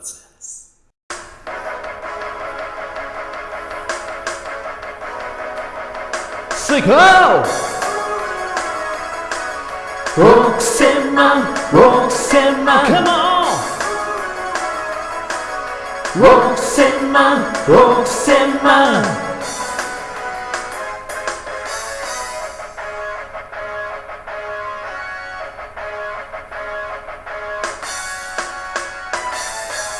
ずです。Say go! 億千万！億千万！Come on! 億千万！億千万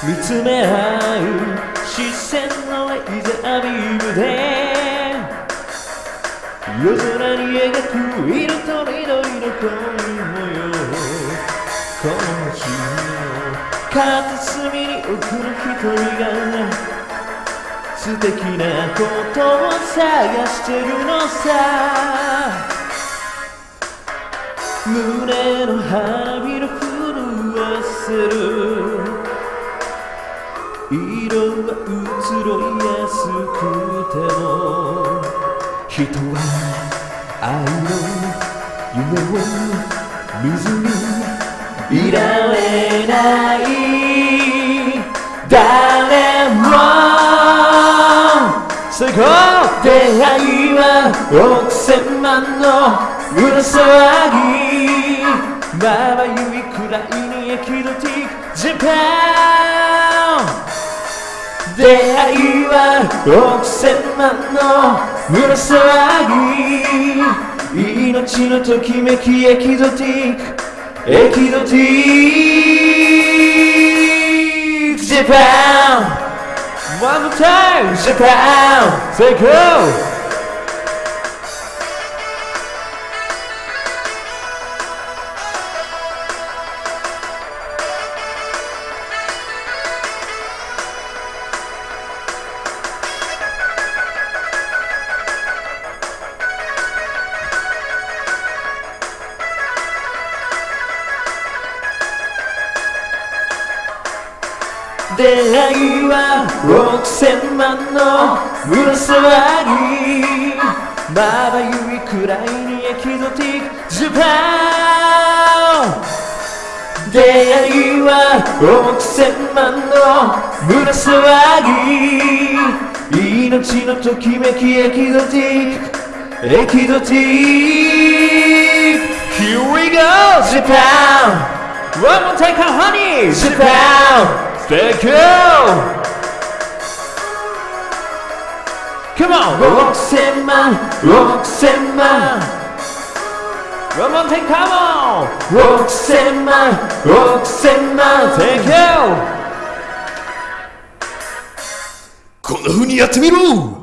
見つめ合う視線のレイザービームで夜空に描く色と緑の恋模様この星の片隅に奥の一人が素敵なことを探してるのさ。胸の花びら震わせる。色は移ろいやすくても人は愛の夢を見ずにいられない。誰もそこ出会いは億千万の裏騒ぎまばゆいくらいにエキゾティックジャパン出会いは億千万の胸騒ぎ命のときめきエキゾティックエキゾティックジャパン One more time Japan Say go! 出会いは億千万の胸騒ぎまばゆいくらいにエキゾティックジャパン出会いは億千万の胸騒ぎ命のときめきエキゾティック。エキゾティック Here we go Japan One more take honey Japan Thank you! Come on! Roxanne, Roxanne One more time, come on! Roxanne, Roxanne Thank you! こんな風にやってみろ